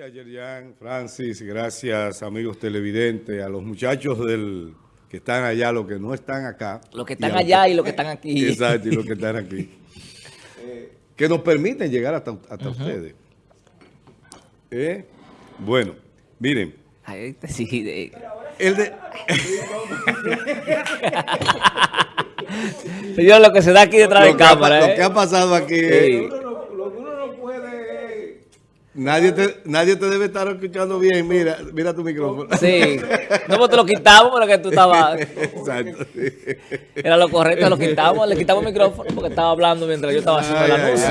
Gracias, Yerian, Francis, gracias, amigos televidentes, a los muchachos del que están allá, los que no están acá. Los que están allá y los que están aquí. Exacto, y los que están aquí. Eh, que nos permiten llegar hasta, ustedes. Eh, bueno, miren. Ahí te sí, de... El de... Señor, lo que se da aquí detrás de cámara. Lo que ha ¿eh? pasado aquí. Nadie te, nadie te debe estar escuchando bien. Mira, mira tu micrófono. Sí. No, pues te lo quitamos porque tú estabas... Exacto. Era lo correcto, lo quitamos. Le quitamos el micrófono porque estaba hablando mientras yo estaba haciendo la anuncio.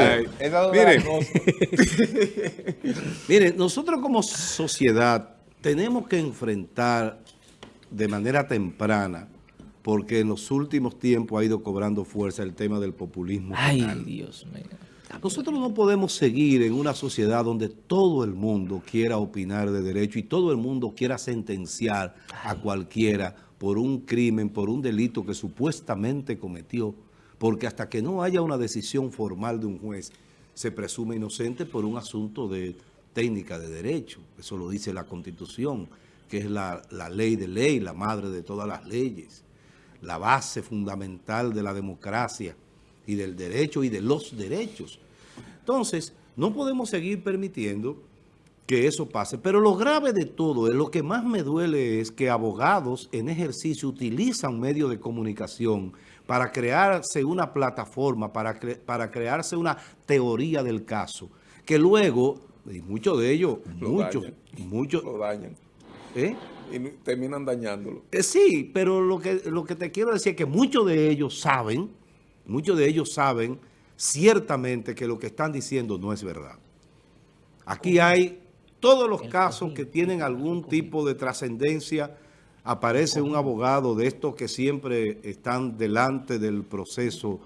Miren, Miren, nosotros como sociedad tenemos que enfrentar de manera temprana porque en los últimos tiempos ha ido cobrando fuerza el tema del populismo. Ay, Dios mío. Nosotros no podemos seguir en una sociedad donde todo el mundo quiera opinar de derecho y todo el mundo quiera sentenciar a cualquiera por un crimen, por un delito que supuestamente cometió, porque hasta que no haya una decisión formal de un juez, se presume inocente por un asunto de técnica de derecho. Eso lo dice la Constitución, que es la, la ley de ley, la madre de todas las leyes, la base fundamental de la democracia y del derecho y de los derechos. Entonces, no podemos seguir permitiendo que eso pase. Pero lo grave de todo, es lo que más me duele es que abogados en ejercicio utilizan medios de comunicación para crearse una plataforma, para, para crearse una teoría del caso, que luego, y muchos de ellos, muchos, muchos... Lo dañan. ¿Eh? Y terminan dañándolo. Eh, sí, pero lo que, lo que te quiero decir es que muchos de ellos saben Muchos de ellos saben ciertamente que lo que están diciendo no es verdad. Aquí hay todos los casos que tienen algún tipo de trascendencia. Aparece un abogado de estos que siempre están delante del proceso,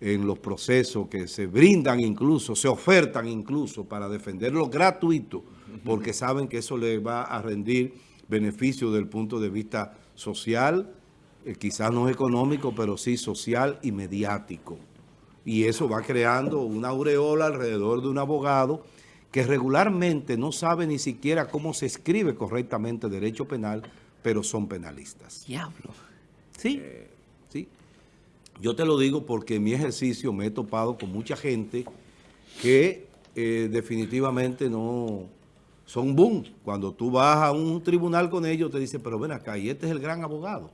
en los procesos que se brindan incluso, se ofertan incluso para defenderlo gratuito, porque saben que eso le va a rendir beneficio desde el punto de vista social, eh, quizás no económico, pero sí social y mediático. Y eso va creando una aureola alrededor de un abogado que regularmente no sabe ni siquiera cómo se escribe correctamente derecho penal, pero son penalistas. Diablo. Sí, sí. Yo te lo digo porque en mi ejercicio me he topado con mucha gente que eh, definitivamente no son boom. Cuando tú vas a un tribunal con ellos, te dicen, pero ven acá, y este es el gran abogado.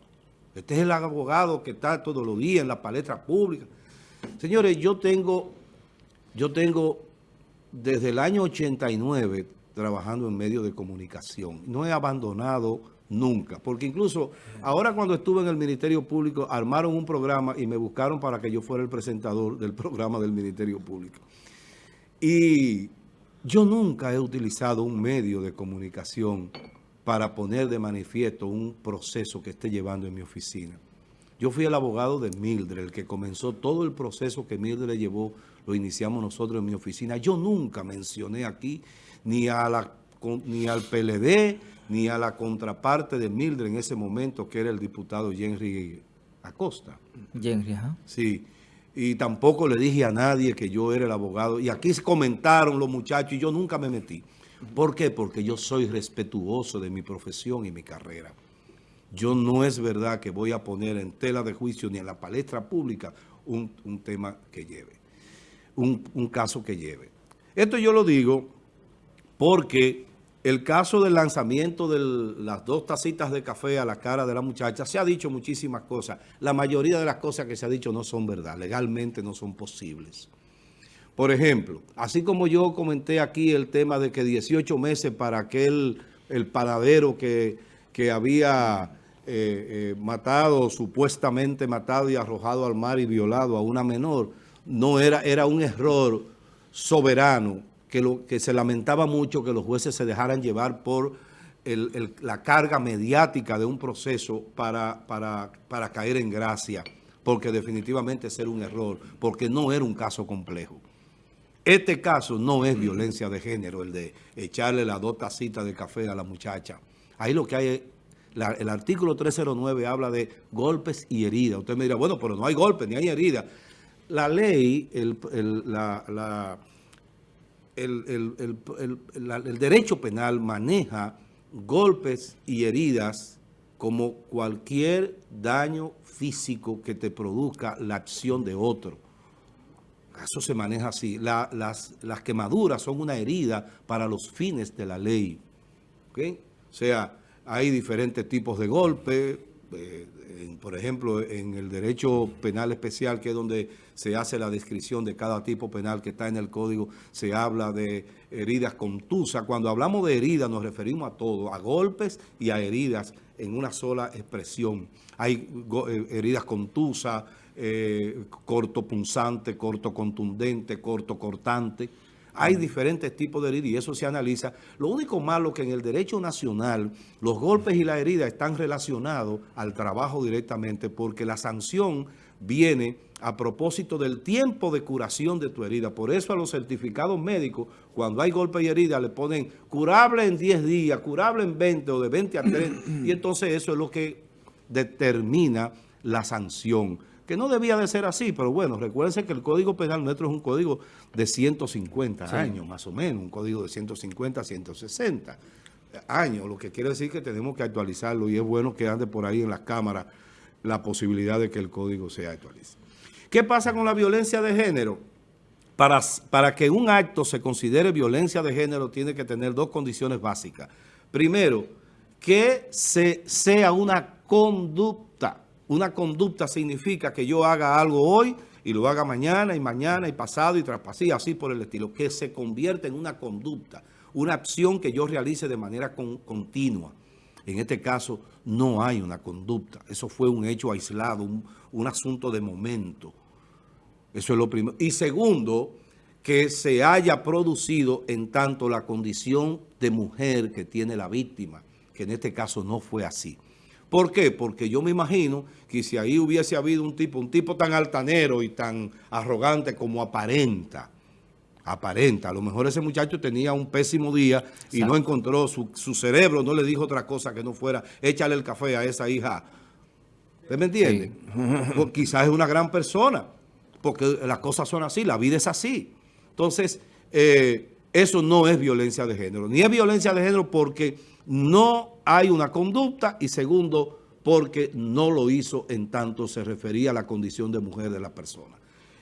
Este es el abogado que está todos los días en la palestra pública. Señores, yo tengo, yo tengo desde el año 89 trabajando en medios de comunicación. No he abandonado nunca, porque incluso ahora cuando estuve en el Ministerio Público armaron un programa y me buscaron para que yo fuera el presentador del programa del Ministerio Público. Y yo nunca he utilizado un medio de comunicación para poner de manifiesto un proceso que esté llevando en mi oficina. Yo fui el abogado de Mildred, el que comenzó todo el proceso que Mildred llevó, lo iniciamos nosotros en mi oficina. Yo nunca mencioné aquí ni, a la, ni al PLD, ni a la contraparte de Mildred en ese momento, que era el diputado Henry Acosta. Henry, ajá. Sí, y tampoco le dije a nadie que yo era el abogado. Y aquí se comentaron los muchachos y yo nunca me metí. ¿Por qué? Porque yo soy respetuoso de mi profesión y mi carrera. Yo no es verdad que voy a poner en tela de juicio ni en la palestra pública un, tema que lleve, un, un caso que lleve. Esto yo lo digo porque el caso del lanzamiento de las dos tacitas de café a la cara de la muchacha, se ha dicho muchísimas cosas. La mayoría de las cosas que se ha dicho no son verdad, legalmente no son posibles. Por ejemplo, así como yo comenté aquí el tema de que 18 meses para aquel, el paradero que, había eh, eh, matado, supuestamente matado y arrojado al mar y violado a una menor, no era, era un error soberano que, lo, que se lamentaba mucho que los jueces se dejaran llevar por la carga mediática de un proceso para, para, para caer en gracia, porque definitivamente era un error, porque no era un caso complejo. Este caso no es violencia de género, el de echarle las dos tacitas de café a la muchacha. Ahí lo que hay es, el artículo 309 habla de golpes y heridas. Usted me dirá, bueno, pero no hay golpes ni hay heridas. La ley, el, el, derecho penal maneja golpes y heridas como cualquier daño físico que te produzca la acción de otro. Eso se maneja así. las, quemaduras son una herida para los fines de la ley. O sea, hay diferentes tipos de golpes, eh, por ejemplo, en el derecho penal especial, que es donde se hace la descripción de cada tipo penal que está en el código, se habla de heridas contusas. Cuando hablamos de heridas nos referimos a todo, a golpes y a heridas en una sola expresión. Hay eh, heridas contusas, eh, corto punzante, corto contundente, corto cortante. Hay diferentes tipos de heridas y eso se analiza. Lo único malo que en el derecho nacional los golpes y la herida están relacionados al trabajo directamente porque la sanción viene a propósito del tiempo de curación de tu herida. Por eso a los certificados médicos, cuando hay golpe y herida, le ponen curable en 10 días, curable en 20 o de 20 a 30. y entonces eso es lo que determina la sanción que no debía de ser así, pero bueno, recuérdense que el Código Penal nuestro es un código de 150 años, más o menos, un código de 150 a 160 años, lo que quiere decir que tenemos que actualizarlo y es bueno que ande por ahí en las cámaras la posibilidad de que el código se actualice. ¿Qué pasa con la violencia de género? Para, para que un acto se considere violencia de género tiene que tener dos condiciones básicas. Primero, que se, sea una conducta una conducta significa que yo haga algo hoy y lo haga mañana y mañana y pasado y traspasí, así por el estilo, que se convierte en una conducta, una acción que yo realice de manera continua. En este caso no hay una conducta, eso fue un hecho aislado, un, un asunto de momento. Eso es lo primero. Y segundo, que se haya producido en tanto la condición de mujer que tiene la víctima, que en este caso no fue así. ¿Por qué? Porque yo me imagino que si ahí hubiese habido un tipo, un tipo tan altanero y tan arrogante como aparenta, aparenta, a lo mejor ese muchacho tenía un pésimo día y no encontró, su, cerebro no le dijo otra cosa que no fuera, échale el café a esa hija. ¿Usted me entiende? Pues quizás es una gran persona, porque las cosas son así, la vida es así. Entonces, eh, eso no es violencia de género, ni es violencia de género porque no hay una conducta y segundo, porque no lo hizo en tanto se refería a la condición de mujer de la persona.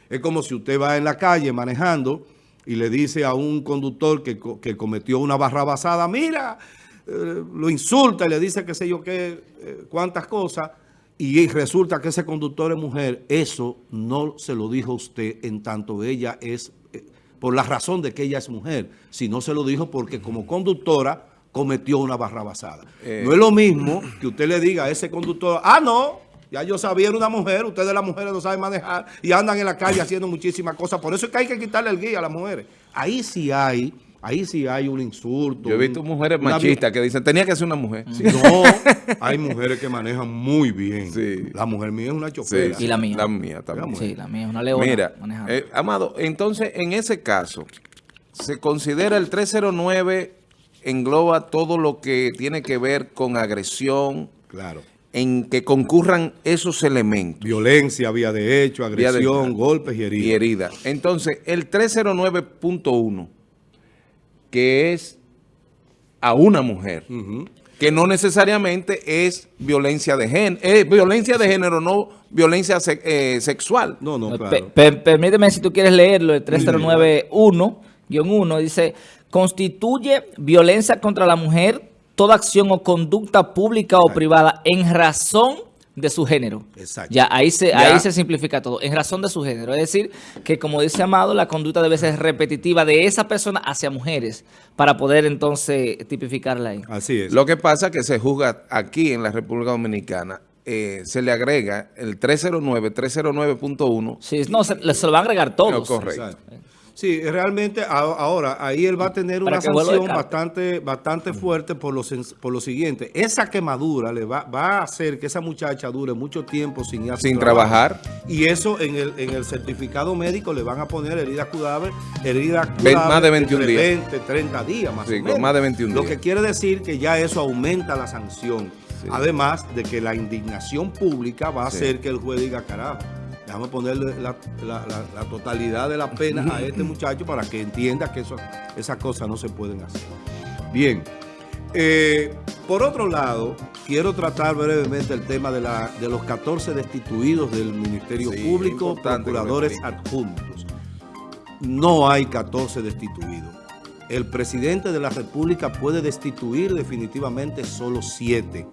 Es como si usted va en la calle manejando y le dice a un conductor que, cometió una barra basada, mira, eh, lo insulta y le dice qué sé yo qué, eh, cuántas cosas, y resulta que ese conductor es mujer, eso no se lo dijo usted en tanto ella es, eh, por la razón de que ella es mujer, sino se lo dijo porque como conductora cometió una barra basada. Eh. No es lo mismo que usted le diga a ese conductor, ah, no, ya yo sabía, era una mujer, ustedes las mujeres no saben manejar y andan en la calle haciendo muchísimas cosas. Por eso es que hay que quitarle el guía a las mujeres. Ahí sí hay, ahí sí hay un insulto. Yo he visto mujeres machistas que dicen, tenía que ser una mujer. no, hay mujeres que manejan muy bien. La mujer mía es una chofera. y la mía. La mía también. Sí, la mía es una leona. Mira, eh, Amado, entonces en ese caso, se considera el 309 engloba todo lo que tiene que ver con agresión, claro. en que concurran esos elementos. Violencia, vía de hecho, agresión, golpes y heridas. Y heridas. Entonces, el 309.1, que es a una mujer, que no necesariamente es violencia de género, es violencia de género, no violencia eh, sexual. No, no, claro. permíteme si tú quieres leerlo, el 309.1-1, dice constituye violencia contra la mujer toda acción o conducta pública o privada en razón de su género. Exacto. Ya ahí se, ahí se simplifica todo, en razón de su género. Es decir, que como dice Amado, la conducta debe ser repetitiva de esa persona hacia mujeres para poder entonces tipificarla ahí. Así es. Lo que pasa es que se juzga aquí en la República Dominicana eh, se le agrega el 309, 309.1. Sí, no, se, se, lo va a agregar todos. correcto. Sí, realmente ahora ahí él va a tener una sanción bastante, bastante fuerte por lo, por lo siguiente. Esa quemadura le va, va a hacer que esa muchacha dure mucho tiempo sin, sin trabajar. Y eso en el, en el certificado médico le van a poner herida curable, herida más de 21 días. 20, 30 días más o menos. más de 21 días. Lo que quiere decir que ya eso aumenta la sanción. Además de que la indignación pública va a hacer que el juez diga, carajo, Déjame ponerle la, la- la- la totalidad de la pena a este muchacho para que entienda que eso, esas cosas no se pueden hacer. Bien. Eh, por otro lado, quiero tratar brevemente el tema de, la, de los 14 destituidos del Ministerio Sí, Público, procuradores adjuntos. No hay 14 destituidos. El presidente de la República puede destituir definitivamente solo 7.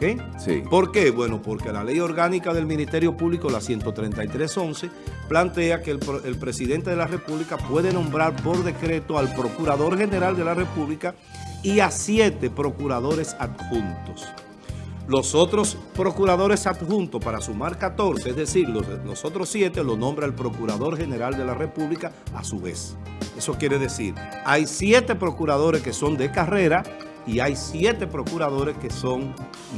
¿Ok? Sí. ¿Por qué? Bueno, porque la ley orgánica del Ministerio Público, la 133.11, plantea que el, presidente de la República puede nombrar por decreto al Procurador General de la República y a siete procuradores adjuntos. Los otros procuradores adjuntos, para sumar 14, es decir, los, los otros 7 los nombra el Procurador General de la República a su vez. Eso quiere decir, hay 7 procuradores que son de carrera y hay 7 procuradores que son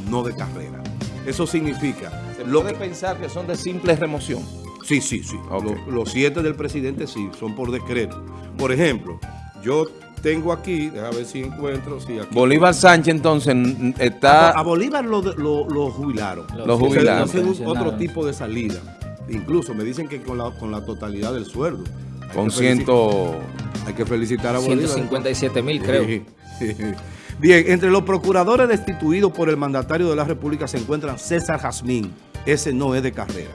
no de carrera. Eso significa... Se lo puede que- pensar que son de simple remoción. Sí, sí, sí. Los, los siete del presidente sí, son por decreto. Por ejemplo, yo tengo aquí, déjame ver si encuentro, sí, aquí. Bolívar Sánchez entonces A, está... a Bolívar lo, lo- lo jubilaron. Lo jubilaron. Un- otro tipo de salida. Incluso me dicen que con la, con la totalidad del sueldo. Hay Con ciento... Hay que felicitar a Bolívar. 157 mil, creo. Sí. Bien, entre los procuradores destituidos por el mandatario de la República se encuentran César Jazmín. Ese no es de carrera.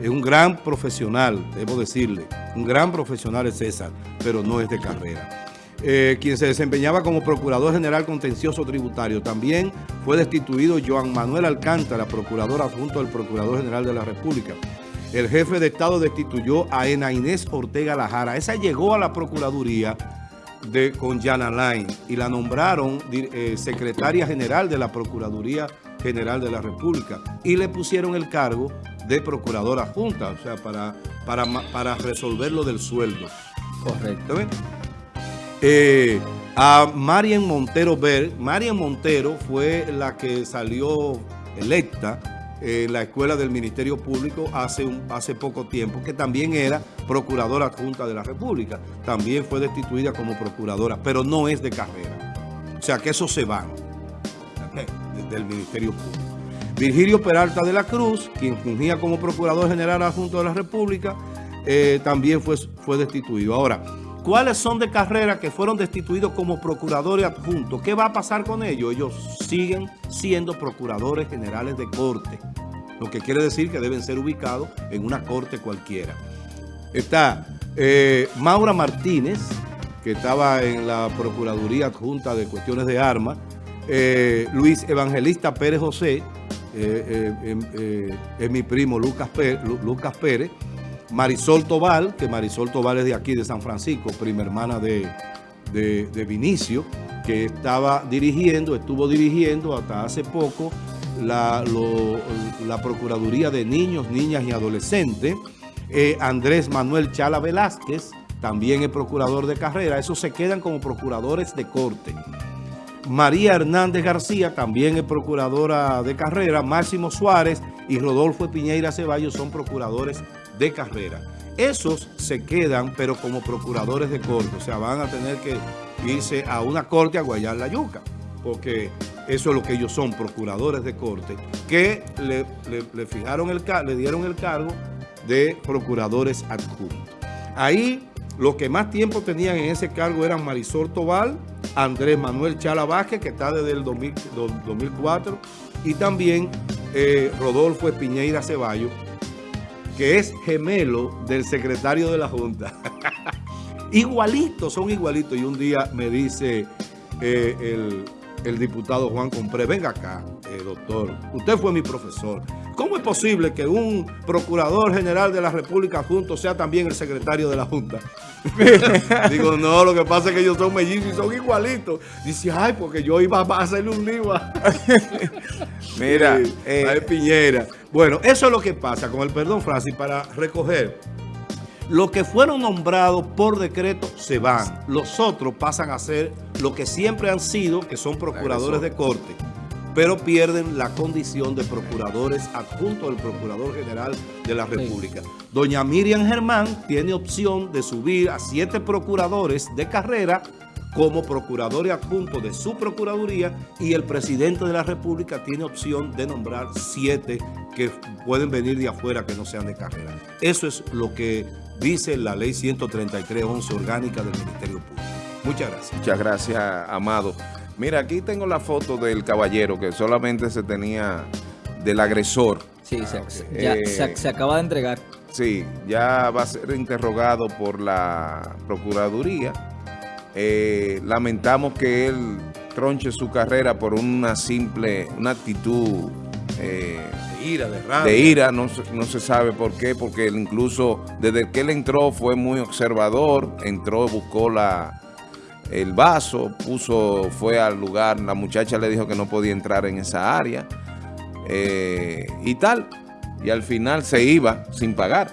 Es un gran profesional, debo decirle. Un gran profesional es César, pero no es de carrera. Eh, quien se desempeñaba como Procurador General Contencioso Tributario. También fue destituido Joan Manuel Alcántara, Procurador adjunto del Procurador General de la República. El jefe de Estado destituyó a Ena Inés Ortega Lajara. Esa llegó a la Procuraduría de, con Jan Alain y la nombraron eh, secretaria general de la Procuraduría General de la República y le pusieron el cargo de procuradora adjunta, o sea, para, para, para resolver lo del sueldo. Correcto. Eh, a Marian Montero Ver, Marian Montero fue la que salió electa en la escuela del Ministerio Público hace, hace poco tiempo, que también era procuradora adjunta de la República. También fue destituida como procuradora, pero no es de carrera. O sea que eso se va ¿ok? de- del Ministerio Público. Virgilio Peralta de la Cruz, quien fungía como Procurador General Adjunto de la República, eh, también fue, fue destituido. Ahora, ¿cuáles son de carrera que fueron destituidos como procuradores adjuntos? ¿Qué va a pasar con ellos? Ellos siguen siendo procuradores generales de corte, lo que quiere decir que deben ser ubicados en una corte cualquiera. Está eh, Maura Martínez, que estaba en la Procuraduría Adjunta de Cuestiones de Armas, eh, Luis Evangelista Pérez José, eh, eh, em, es mi primo Lucas Pérez, Marisol Tobal, que Marisol Tobal es de aquí, de San Francisco, prima hermana de, de, Vinicio, que estaba dirigiendo, estuvo dirigiendo hasta hace poco la, la Procuraduría de Niños, Niñas y Adolescentes. Eh, Andrés Manuel Chala Velázquez, también es procurador de carrera. Esos se quedan como procuradores de corte. María Hernández García, también es procuradora de carrera. Máximo Suárez y Rodolfo Piñeira Ceballos son procuradores de carrera. Esos se quedan, pero como procuradores de corte. O sea, van a tener que irse a una corte a guayar la yuca. Porque eso es lo que ellos son, procuradores de corte, que le, le- le fijaron el, le dieron el cargo de procuradores adjuntos. Ahí los que más tiempo tenían en ese cargo eran Marisol Tobal, Andrés Manuel Chala Vázquez, que está desde el 2000 do- 2004, y también eh, Rodolfo Piñeira Ceballos, que es gemelo del secretario de la Junta. igualitos, son igualitos. Y un día me dice eh, el, el diputado Juan Compré, venga acá, eh, doctor, usted fue mi profesor. ¿Cómo es posible que un procurador general de la República junto sea también el secretario de la Junta? Digo, no, lo que pasa es que ellos son mellizos y son igualitos. Dice, ay, porque yo iba a hacerle un a... Mira, Sí, eh, a Piñera. Bueno, eso es lo que pasa, con el perdón, Francis, para recoger. Los que fueron nombrados por decreto se van. Los otros pasan a ser lo que siempre han sido, que son procuradores de corte, pero pierden la condición de procuradores adjuntos del Procurador General de la República. Doña Miriam Germán tiene opción de subir a siete procuradores de carrera como procurador adjunto de su procuraduría y el presidente de la república tiene opción de nombrar siete que pueden venir de afuera que no sean de carrera. Eso es lo que dice la ley 133.11 orgánica del Ministerio Público. Muchas gracias. Muchas gracias, Amado. Mira, aquí tengo la foto del caballero que solamente se tenía del agresor. Sí, se, ya, Eh, se, se acaba de entregar. Sí, ya va a ser interrogado por la Procuraduría. Eh, lamentamos que él tronche su carrera por una simple, una actitud eh, De ira, de rabia. de ira, no, se- no se sabe por qué, porque él incluso desde que él entró fue muy observador, entró, buscó la, el vaso, puso, fue al lugar, la muchacha le dijo que no podía entrar en esa área eh, y tal, y al final se iba sin pagar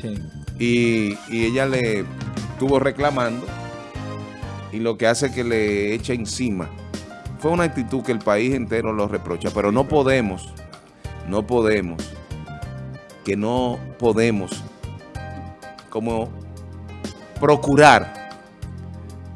Sí. y, y ella le estuvo reclamando y lo que hace que le eche encima. Fue una actitud que el país entero lo reprocha, pero no podemos, no podemos, que no podemos como procurar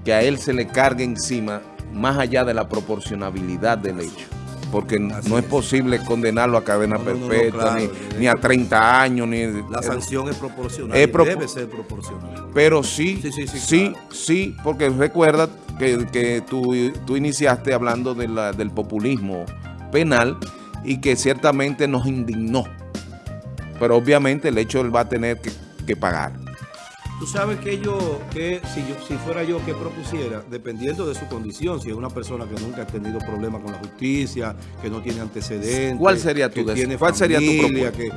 que a él se le cargue encima más allá de la proporcionabilidad del hecho. Porque Así no es es. posible condenarlo a cadena No, no, no, no, perpetua, claro, ni, a 30 años, ni... La sanción es proporcional. Es debe ser proporcional. Pero sí, Sí, sí, sí, sí, claro. sí, porque recuerda que, que tú, tú iniciaste hablando de la- del populismo penal y que ciertamente nos indignó. Pero obviamente el hecho él va a tener que, que pagar. Tú sabes que yo, que si yo, si fuera yo que propusiera, dependiendo de su condición, si es una persona que nunca ha tenido problemas con la justicia, que no tiene antecedentes, ¿Cuál sería tu que tiene cuál sería tu que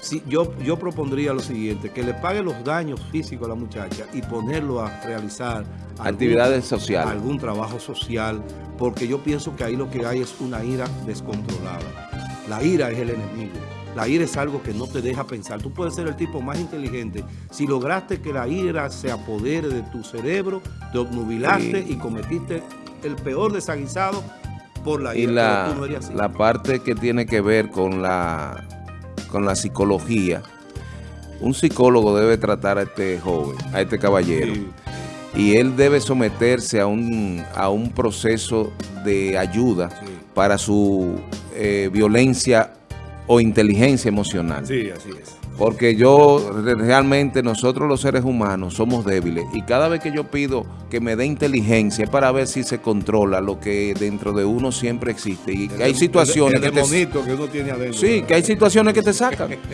si yo, yo propondría lo siguiente, que le pague los daños físicos a la muchacha y ponerlo a realizar algún- Actividades sociales. algún trabajo social, porque yo pienso que ahí lo que hay es una ira descontrolada. La ira es el enemigo. La ira es algo que no te deja pensar. Tú puedes ser el tipo más inteligente. Si lograste que la ira se apodere de tu cerebro, te obnubilaste Sí. y cometiste el peor desaguisado por la Y ira. la, pero tú no así. la parte que tiene que ver con la, con la psicología, un psicólogo debe tratar a este joven, a este caballero. Sí. y él debe someterse a un, a un proceso de ayuda Sí. para su eh, violencia o inteligencia emocional. Sí, así es. Porque yo, re- realmente nosotros los seres humanos somos débiles y cada vez que yo pido que me dé inteligencia es para ver si se controla lo que dentro de uno siempre existe. Y hay situaciones el, que te... que uno tiene adentro. Sí, que hay situaciones que te sacan.